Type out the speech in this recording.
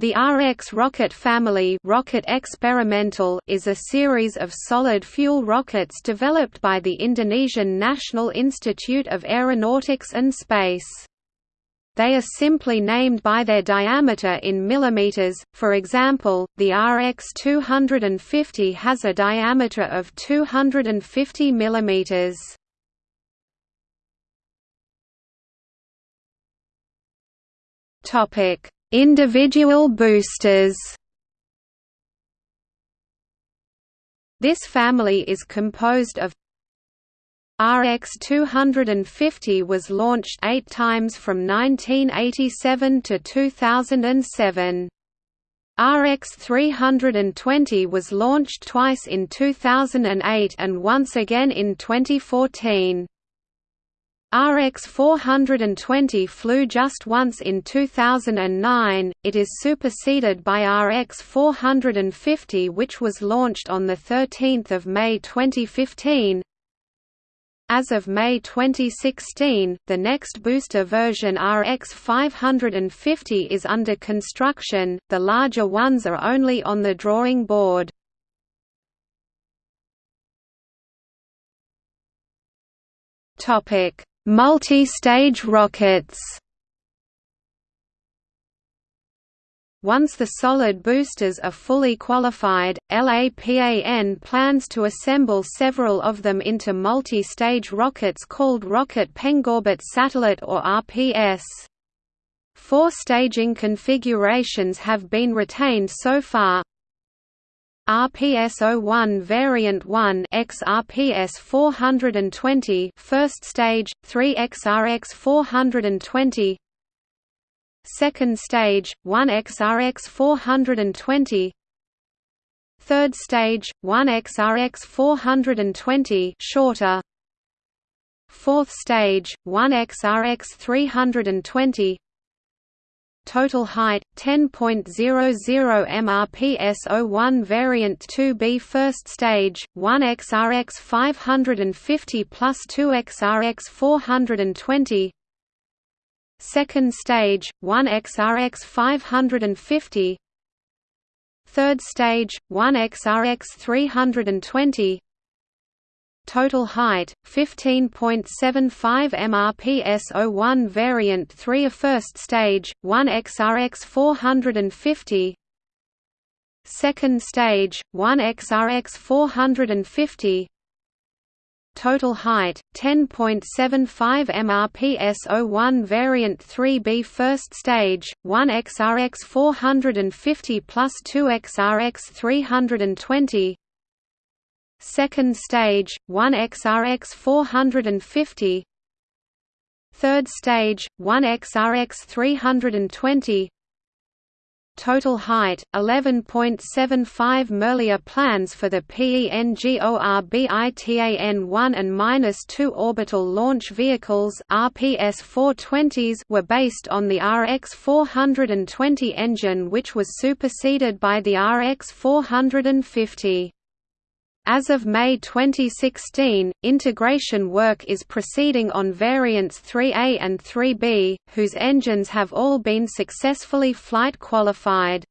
The RX rocket family rocket experimental is a series of solid-fuel rockets developed by the Indonesian National Institute of Aeronautics and Space. They are simply named by their diameter in millimeters, for example, the RX-250 has a diameter of 250 millimeters. Topic Individual boosters This family is composed of RX-250 was launched eight times from 1987 to 2007. RX-320 was launched twice in 2008 and once again in 2014. RX 420 flew just once in 2009, it is superseded by RX 450 which was launched on 13 May 2015. As of May 2016, the next booster version RX 550 is under construction, the larger ones are only on the drawing board. Topic Multi-stage rockets Once the solid boosters are fully qualified, LAPAN plans to assemble several of them into multi-stage rockets called Rocket Pengorbit Satellite or RPS. Four staging configurations have been retained so far, RPS-01 Variant 1 XRPS 420 First stage 3 XRX 420 Second stage 1 XRX 420 Third stage 1 XRX 420 shorter. Fourth stage 1 XRX 320 Total height 10.00 MRPS01 variant 2B first stage 1 XRX 550 plus 2 XRX 420 Second stage 1 XRX 550 Third stage 1 XRX 320 Total height 15.75 MRPS01 variant 3 a first stage 1 XRX 450 Second stage 1 XRX 450 Total height 10.75 MRPS01 variant 3B first stage 1 XRX 450 plus 2 XRX 320 Second stage, 1 XRX 450 Third stage, 1 XRX 320 Total height, 11.75 Merlier plans for the PENGORBITAN-1 and 2 orbital launch vehicles RPS-420s were based on the RX-420 engine which was superseded by the RX-450. As of May 2016, integration work is proceeding on variants 3A and 3B, whose engines have all been successfully flight qualified.